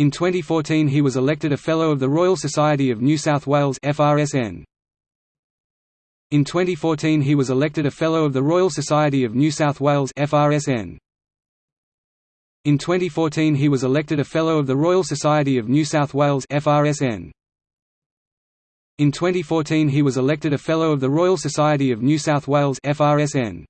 In 2014 he was elected a Fellow of the Royal Society of New South Wales FRSN. In 2014 he was elected a Fellow of the Royal Society of New South Wales FRSN. In 2014 he was elected a Fellow of the Royal Society of New South Wales FRSN. In 2014 he was elected a Fellow of the Royal Society of New South Wales FRSN.